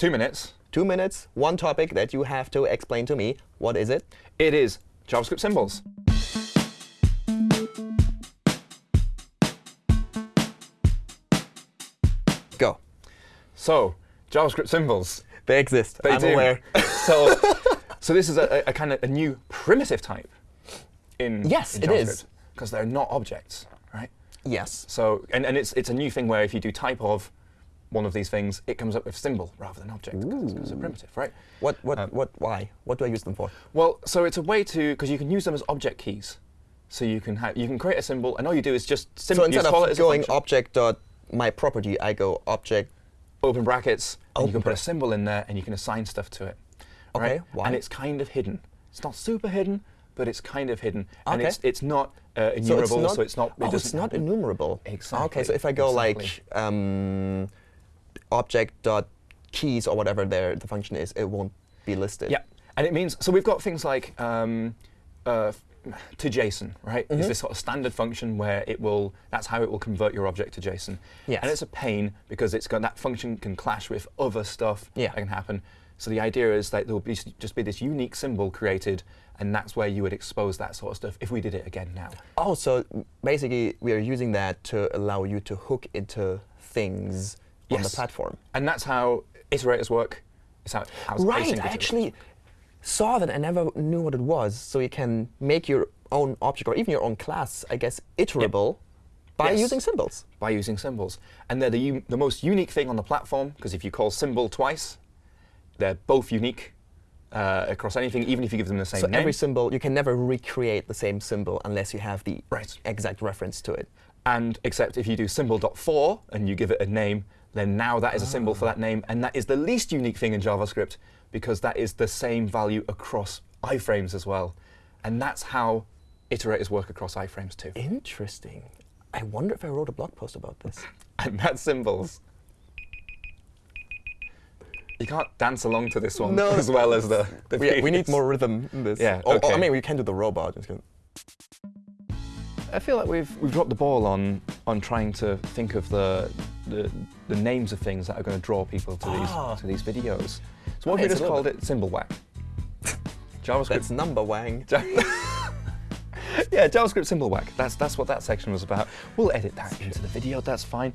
Two minutes. Two minutes, one topic that you have to explain to me. What is it? It is JavaScript symbols. Go. So, JavaScript symbols. They exist. They I'm do. aware. so, so this is a, a kind of a new primitive type in Yes, in it is. because they're not objects, right? yes. So, and, and it's it's a new thing where if you do type of one of these things, it comes up with symbol rather than object because it's a primitive, right? What? What? Um, what? Why? What do I use them for? Well, so it's a way to because you can use them as object keys. So you can have you can create a symbol, and all you do is just So simply instead call it of as going object dot my property, I go object. open brackets, and you can put a symbol in there, and you can assign stuff to it. Okay, right? why? And it's kind of hidden. It's not super hidden, but it's kind of hidden, and it's it's not uh, So enumerable, it's so it's not. not. it oh, it's not enumerable. Exactly, Okay, so if I go exactly. like um, object dot keys or whatever there the function is, it won't be listed. Yeah, and it means so we've got things like um, uh, to JSON, right? Mm-hmm. Is this sort of standard function where it will that's how it will convert your object to JSON. Yes. And it's a pain because it's got that function can clash with other stuff Yeah. that can happen. So the idea is that there will be just be this unique symbol created, and that's where you would expose that sort of stuff if we did it again now. Oh, so basically we are using that to allow you to hook into things on the Yes. platform. And that's how iterators work. It's how, Right. I actually saw that. I never knew what it was. So you can make your own object or even your own class, I guess, iterable by Yes. using symbols. by using symbols. And they're the, the most unique thing on the platform, because if you call symbol twice, they're both unique uh, across anything, even if you give them the same So name. every symbol, you can never recreate the same symbol unless you have the Right. exact reference to it. and except if you do symbol.for and you give it a name, then now that is a symbol for that ah. name. And that is the least unique thing in JavaScript, because that is the same value across iframes as well. And that's how iterators work across iframes too. Interesting. I wonder if I wrote a blog post about this. And that's symbols. You can't dance along to this one No. as well as the, the we, we need more rhythm in this. Yeah, oh, oh, Or- or. I mean, we can do the robot. I feel like we've we've dropped the ball on on trying to think of the the, the names of things that are going to draw people to Ah. these to these videos. So what have we just called it? Symbol whack. JavaScript. That's Numberwang. yeah, JavaScript symbol whack. That's that's what that section was about. We'll edit that into the video. That's fine.